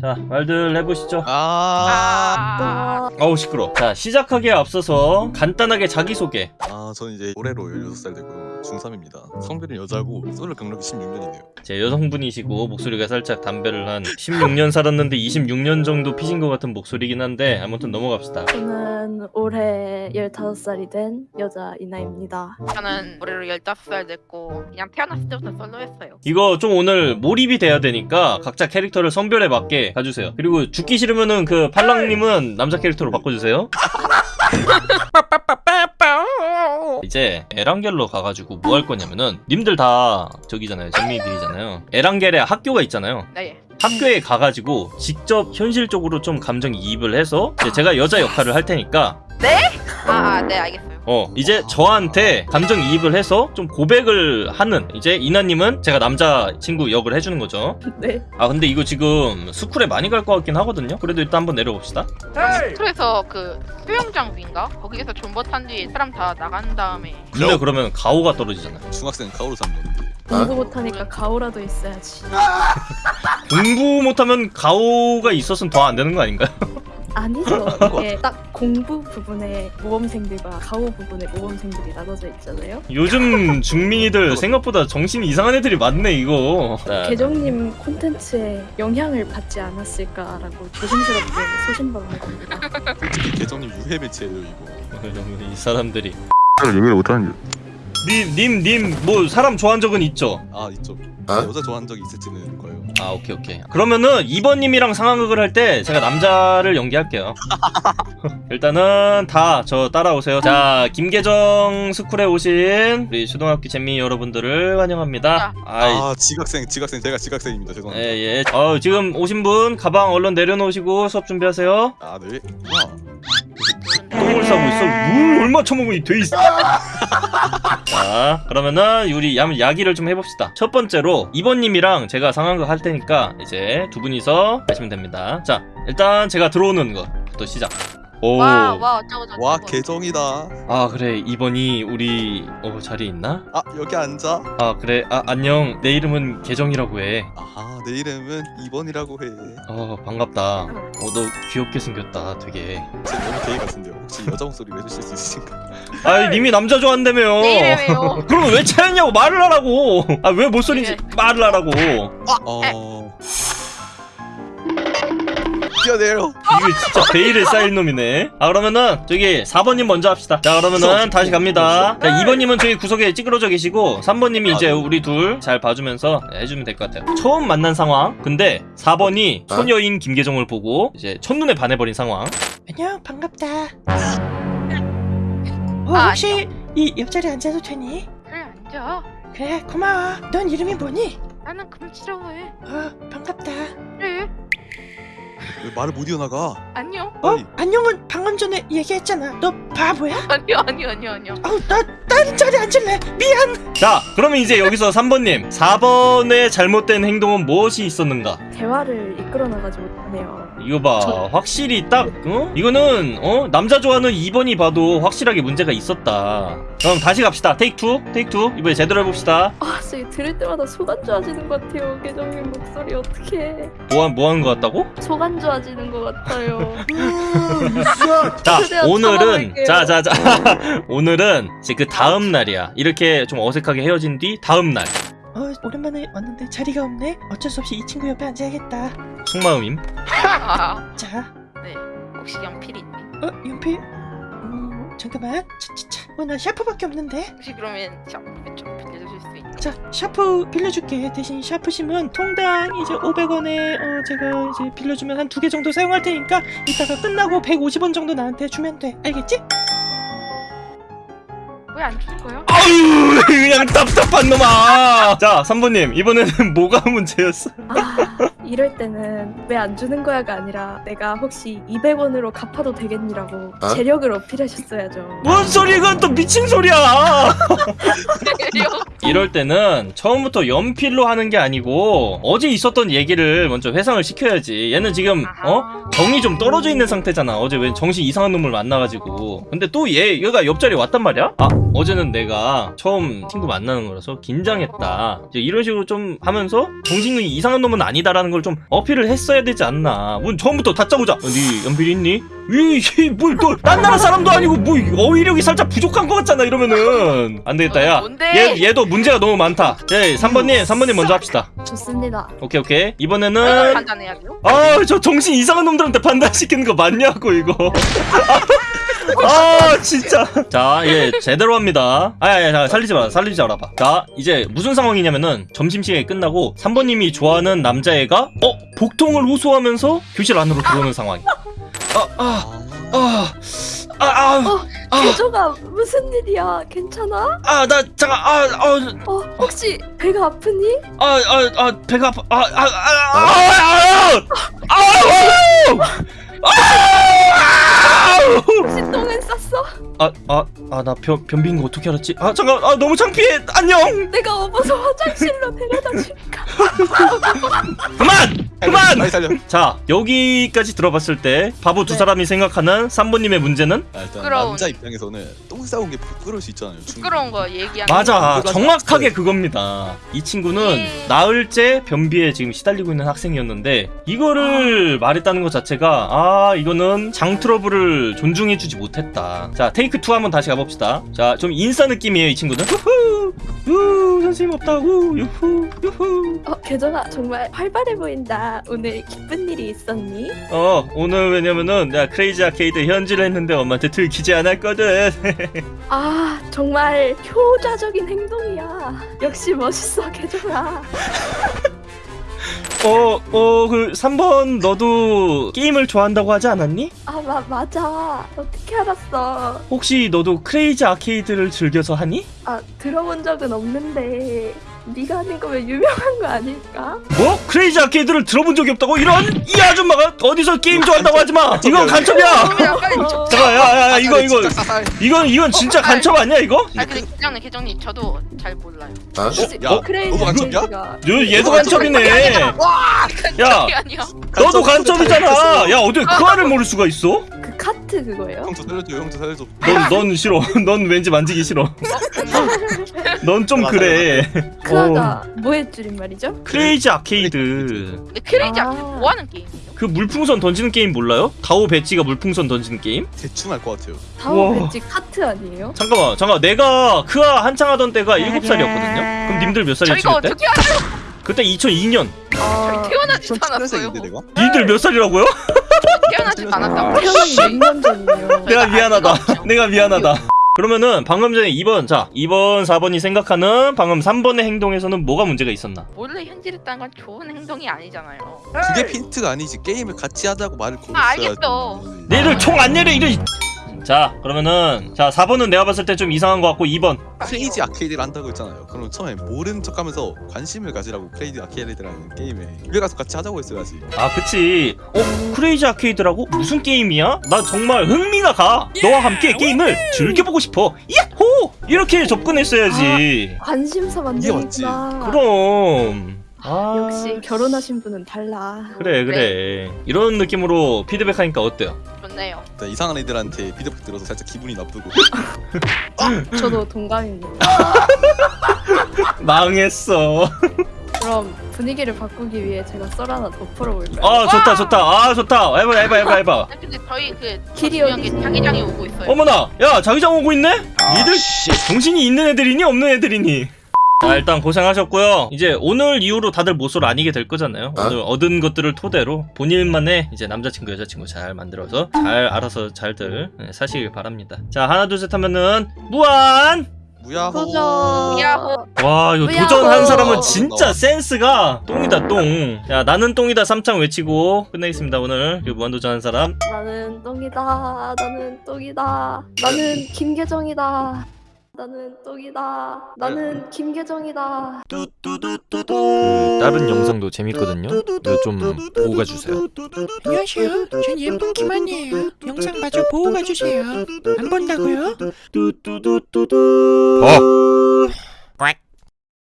자 말들 해보시죠. 아, 아, 어우 시끄러 자 시작하기에 앞서서 간단하게 자기소개 아 저는 이제 올해로 16살 되고요 중3입니다. 성별은 여자고 솔로 경력이 16년이네요. 제 여성분이시고 목소리가 살짝 담배를 한 16년 살았는데 26년 정도 피신 것 같은 목소리긴 한데 아무튼 넘어갑시다. 저는 올해 15살이 된 여자 이나입니다. 저는 올해로 15살 됐고 그냥 태어났을 때부터 솔로였어요. 이거 좀 오늘 몰입이 돼야 되니까 각자 캐릭터를 성별에 맞게 가주세요. 그리고 죽기 싫으면은 그 팔랑님은 남자 캐릭터로 바꿔주세요 이제 에란겔로 가가지고 뭐 할 거냐면은 님들 다 저기잖아요 전미들이잖아요 에란겔에 학교가 있잖아요 네. 학교에 가가지고 직접 현실적으로 좀 감정 이입을 해서 제가 여자 역할을 할 테니까 아, 아, 네, 알겠어요. 어 이제 저한테 감정 이입을 해서 좀 고백을 하는 이제 이나님은 제가 남자 친구 역을 해주는 거죠 네. 아 근데 이거 지금 스쿨에 많이 갈 것 같긴 하거든요 그래도 일단 한번 내려봅시다 스쿨에서 그 수영장 위인가? 거기에서 존버 탄 뒤에 사람 다 나간 다음에 근데 그러면 가오가 떨어지잖아요 중학생 가오로 잡는데 공부 못하니까 가오라도 있어야지. 공부 못하면 가오가 있었으면 더 안 되는 거 아닌가요? 아니죠. 이게 딱 공부 부분에 모범생들과 가오 부분에 모범생들이 나눠져 있잖아요. 요즘 중민이들 생각보다 정신이 이상한 애들이 많네 이거 자, 계정님 콘텐츠에 영향을 받지 않았을까라고 조심스럽게 소신방을 겁니다. 계정님 유해 매체예요 이거 이 사람들이 얘기를 못하는 님, 님, 님, 뭐 사람 좋아한 적은 있죠? 아 있죠 어? 여자 좋아한 적이 있을지는 아, 오케이, 오케이. 그러면은 2번님이랑 상황극을 할 때 제가 남자를 연기할게요. 일단은 다 저 따라오세요. 자, 김계정 스쿨에 오신 우리 초등학교 재미 여러분들을 환영합니다. 아이, 아 지각생 지각생 제가 지각생입니다 죄송합니다 예, 예. 어, 지금 오신 분 가방 얼른 내려놓으시고 수업 준비하세요. 아네 와 똥을 싸고 있어. 물 얼마 처먹으니 돼 있어. 자, 그러면은 우리 야, 야기를 좀 해봅시다. 첫 번째로 2번님이랑 제가 상황극 할 테니까 이제 두 분이서 하시면 됩니다. 자, 일단 제가 들어오는 것부터 시작. 오. 와, 와, 어쩌고 저쩌고. 와 계정이다. 아 그래. 2번이 우리 어 자리 있나? 아 여기 앉아. 아 그래. 아 안녕. 내 이름은 계정이라고 해어 아내 이름은 2번이라고 해쟤 반갑다. 어너 귀엽게 생겼다 되게. 너무 게이 같은데요? 혹시 여자 목소리 내주실 수 있으신가 아이 님이 남자 좋아한다며요. 내 이름이에요. 그러면 왜 차였냐고 말을 하라고. 아왜 못소리인지 네. 말을 하라고. 어 뛰어내려 이게 진짜 베일에 쌓일 놈이네. 아 그러면은 저기 4번님 먼저 합시다. 자 그러면은 다시 갑니다. 자 2번님은 저기 구석에 찌그러져 계시고 3번님이 이제 아, 네. 우리 둘 잘 봐주면서 해주면 될 것 같아요. 처음 만난 상황. 근데 4번이 소녀인 김계정을 보고 이제 첫눈에 반해버린 상황. 안녕 반갑다. 어, 아, 혹시 이 옆자리에 앉아도 되니? 그래, 앉아. 그래 고마워. 넌 이름이 뭐니? 나는 금지러워해. 어 반갑다. 그래, 왜 말을 못 이어나가. 안녕. 빨리 안녕은 방금 전에 얘기했잖아. 너 바보야? 아니요, 아니요, 아니요, 아니요. 아우 나 다른 자리 앉을래. 미안. 자 그러면 이제 여기서 3번님. 4번의 잘못된 행동은 무엇이 있었는가 대화를 이끌어 나가지 못하네요. 이거 봐 저- 확실히 딱 어? 이거는 어 남자 좋아하는 2번이 봐도 확실하게 문제가 있었다 그럼 다시 갑시다 take two take two 이번에 제대로 해봅시다 아, 진짜 들을 때마다 속안 좋아지는 것 같아요. 계정님 목소리 어떻게? 뭐 한 뭐 하는 것 같다고? 속안 좋아지는 것 같아요. 자 최대한 오늘은. 자자자 오늘은 이제 그 다음 날이야 이렇게 좀 어색하게 헤어진 뒤 다음 날 어, 오랜만에 왔는데 자리가 없네. 어쩔 수 없이 이 친구 옆에 앉아야겠다. 속마음임. 아, 자, 네. 혹시 연필 있니? 어, 연필. 음, 잠깐만. 차차차. 어, 나 샤프밖에 없는데. 혹시 그러면 샤프 좀 빌려주실 수 있나? 자, 샤프 빌려줄게. 대신 샤프심은 통당 이제 500원에 어, 제가 이제 빌려주면 한 두 개 정도 사용할 테니까 이따가 끝나고 150원 정도 나한테 주면 돼. 알겠지? 왜안줄 거야? 아유, 그냥 답답한 놈아. 자, 3번님 이번에는 뭐가 문제였어? 아, 이럴 때는 왜 안 주는 거야가 아니라 내가 혹시 200원으로 갚아도 되겠니라고 어? 재력을 어필하셨어야죠. 뭔 소리 이건 또 미친 소리야. 이럴 때는 처음부터 연필로 하는 게 아니고 어제 있었던 얘기를 먼저 회상을 시켜야지. 얘는 지금 어? 정이 좀 떨어져 있는 상태잖아. 어제 왜 정신 이상한 놈을 만나가지고. 근데 또 얘 얘가 옆자리에 왔단 말이야? 아 어제는 내가 처음 친구 만나는 거라서 긴장했다. 이제 이런 식으로 좀 하면서 정신이 이상한 놈은 아니다라는 걸 좀 어필을 했어야 되지 않나. 문 처음부터 다짜고자. 어, 네 연필 있니? 이뭘또딴 나라 사람도 아니고 뭐 어휘력이 살짝 부족한 것 같잖아 이러면은. 안 되겠다 야? 얘, 얘도 문제가 너무 많다. 예 3번님 3번님 먼저 합시다. 좋습니다. 오케이 오케이. 이번에는 판단해야 돼요? 아저 정신 이상한 놈들한테 판단시키는 거 맞냐고 이거. 아 진짜. 자예 제대로 합니다. 아야 야 살리지 마라 살리지 말아봐. 자 이제 무슨 상황이냐면은 점심시간이 끝나고 3번님이 좋아하는 남자애가 어 복통을 호소하면서 교실 안으로 들어오는 상황 어, 개조가 무슨 일이야? 괜찮아? 잠깐 아아아 어, 혹시 배가 아프니? 아, 아, 아, 배가 아파. 아, 아, 아, 아, 아, 아, 아, 아, 아, 나 변, 변비인 거 어떻게 알았지? 아, 잠깐, 아, 너무 창피해. 안녕. 내가 업어서 화장실로 데려다 줄까? 그만, 그만. 빨리 살려 자, 여기까지 들어봤을 때 바보 두 네. 사람이 생각하는 3번님의 문제는 아, 일단 부끄러운. 남자 입장에서는 똥 싸운 게 부끄러울 수 있잖아요 충분히. 부끄러운 거 얘기하는 맞아, 그거 정확하게. 그겁니다. 이 친구는 예. 나흘째 변비에 지금 시달리고 있는 학생이었는데 이거를 말했다는 것 자체가 아 이거는 장 트러블을 존중해주지 못했다. 자 테이크 2 한번 다시 가봅시다. 자 좀 인싸 느낌이에요 이 친구는. 후후 우 선생님 없다 우 유후 유후. 어, 개조가 정말 활발해 보인다. 오늘 기쁜 일이 있었니? 어 오늘 왜냐면은 내가 크레이지 아케이드 현질을 했는데 엄마한테 들키지 않았거든. 아, 정말 효자적인 행동이야. 역시 멋있어, 개조가. 어 어 그 3번 너도 게임을 좋아한다고 하지 않았니? 아, 마, 맞아. 어떻게 알았어? 혹시 너도 크레이지 아케이드를 즐겨서 하니? 아, 들어본 적은 없는데 네가 하는 거면 유명한 거 아닐까? 뭐? 크레이지 아케이드를 들어본 적이 없다고? 이런 이 아줌마가 어디서 게임 좋아한다고 하지 마. 이건 간첩이야. 그냥 빨리 어, 잠깐 야야야 이거 이거 진짜 사살. 이건 이건 진짜 간첩 아니야 이거? 아 근데 계정님 계정님 저도 잘 몰라요 혹시 야, 어? 크레이지 너도 간첩이야? 아케이드가 요 얘도 간첩이네. 야 그게 아니야 너도 간첩이잖아. 야 어떻게 크아를 모를 수가 있어? 그 카트 그거예요? 형 저 살려줘 형 저 살려줘 넌 넌 싫어. 넌 왠지 만지기 싫어. 넌좀 그래. 크아가 뭐의 줄인 말이죠? 크레이지 아케이드. 근데 크레이지 아. 아케 뭐하는 게임이에요? 그 물풍선 던지는 게임 몰라요? 다오 배찌가 물풍선 던지는 게임? 대충 알 것 같아요 다오 우와. 배찌 카트 아니에요? 잠깐만 잠깐 내가 크아 한창 하던 때가 7살이었거든요. 그럼 님들 몇 살이었지 저희가 그때? 어떻게 알아요? 그때 2002년. 아, 저희 태어나지도 않았어요 2007년생인데 내가? 니들 몇 살이라고요? 않았다고 태어난 몇년 전이에요. 내가 알 미안하다. 내가 미안하다. 그러면은 방금 전에 2번 자 2번 4번이 생각하는 방금 3번의 행동에서는 뭐가 문제가 있었나? 몰래 현질했다는 건 좋은 행동이 아니잖아요 그게 핀트가 아니지 게임을 같이 하자고 말을 걸었어야지 아, 알겠어. 내를 총 안 내려 이래. 자 그러면은 자 4번은 내가 봤을 때 좀 이상한 것 같고 2번. 크레이지 아케이드를 한다고 했잖아요. 그럼 처음에 모른 척하면서 관심을 가지라고 크레이지 아케이드라는 게임에 집에 가서 같이 하자고 했어야지. 아 그치. 어 크레이지 아케이드라고? 무슨 게임이야? 나 정말 흥미가 가. 너와 함께 게임을 즐겨보고 싶어. 야호! 이렇게 접근했어야지. 관심사 만들기구나. 그럼. 아 역시 결혼하신 분은 달라. 그래 그래. 이런 느낌으로 피드백하니까 어때요? 좋네요. 일단 이상한 애들한테 피드백 들어서 살짝 기분이 나쁘고. 저도 동감입니다. 망했어. 그럼 분위기를 바꾸기 위해 제가 썰 하나 더 풀어볼까요? 아 좋다 좋다. 아 좋다. 해봐 해봐 해봐 해봐. 아, 근데 저희 그 길이 중요한 어디 자기장이 오고 있어요. 어머나 야 자기장 오고 있네? 니들? 정신이 있는 애들이니 없는 애들이니 자 일단 고생하셨고요 이제 오늘 이후로 다들 모쏠 아니게 될 거잖아요 오늘 얻은 것들을 토대로 본인만의 이제 남자친구 여자친구 잘 만들어서 잘 알아서 잘들 네, 사시길 바랍니다 자 하나 둘 셋 하면은 무한 무야호 도전. 야호. 와 이거 도전한 어. 사람은 진짜 센스가 똥이다 똥야 나는 똥이다 삼창 외치고 끝내겠습니다 오늘 그리고 무한도전 한 사람 나는 똥이다. 나는 똥이다. 나는 김계정이다. 나는 똥이다. 나는 김계정이다. 그 다른 영상도 재밌거든요. 좀 보고 가주세요. 안녕하세요. 전 예쁜 김한이에요. 영상 마저 보고 가주세요. 안 본다고요? 어.